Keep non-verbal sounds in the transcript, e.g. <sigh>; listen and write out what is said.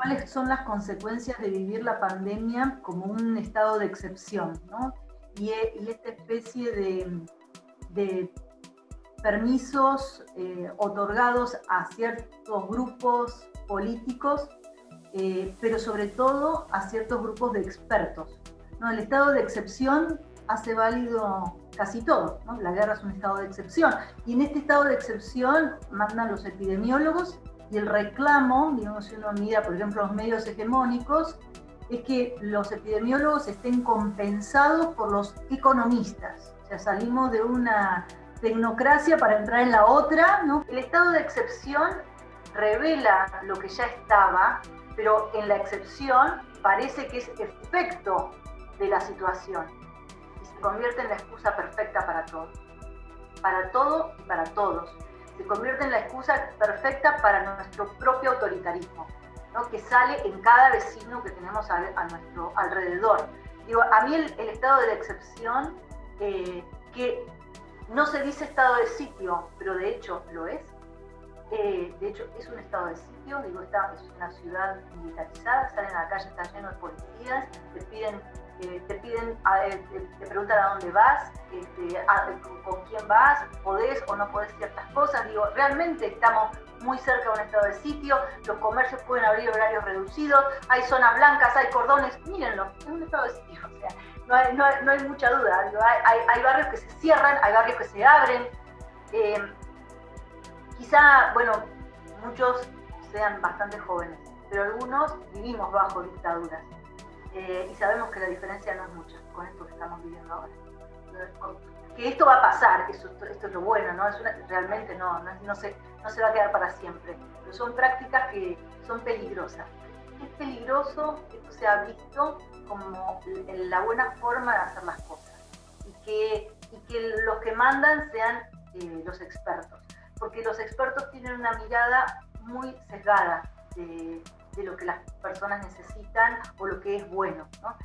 cuáles son las consecuencias de vivir la pandemia como un estado de excepción, ¿no? Y, esta especie de, permisos eh, otorgados a ciertos grupos políticos, eh, pero sobre todo a ciertos grupos de expertos. ¿no? El estado de excepción hace válido casi todo. ¿no? La guerra es un estado de excepción. Y en este estado de excepción mandan los epidemiólogos y el reclamo, digamos, si uno mira, por ejemplo, los medios hegemónicos, es que los epidemiólogos estén compensados por los economistas. O sea, salimos de una tecnocracia para entrar en la otra. El estado de excepción revela lo que ya estaba, pero en la excepción parece que es efecto de la situación y se convierte en la excusa perfecta para todo. Para todo y para todos se convierte en la excusa perfecta para nuestro propio autoritarismo, ¿no? que sale en cada vecino que tenemos a, nuestro alrededor. Digo, a mí el, estado de la excepción, eh, que no se dice estado de sitio, pero de hecho lo es, eh, de hecho es un estado de sitio, digo, esta es una ciudad militarizada, salen a la calle, está lleno de policías, te piden eh, te piden, te, preguntan a dónde vas, este, con quién vas, podés o no podés ciertas cosas. Digo, realmente estamos muy cerca de un estado de sitio, los comercios pueden abrir horarios reducidos, hay zonas blancas, hay cordones, mírenlo, es un estado de sitio, <laughs> o sea, no hay, mucha duda. hay, barrios que se cierran, hay barrios que se abren. Quizá, bueno, muchos sean bastante jóvenes, pero algunos vivimos bajo dictaduras. Eh, y sabemos que la diferencia no es mucha con esto que estamos viviendo ahora. Que esto va a pasar, esto, esto es lo bueno, ¿no? Es realmente no, no, se, no se va a quedar para siempre, pero son prácticas que son peligrosas. Es peligroso, esto se ha visto como la buena forma de hacer las cosas y que, y que los que mandan sean eh, los expertos, porque los expertos tienen una mirada muy sesgada de, de lo que las personas necesitan o lo que es bueno. ¿no?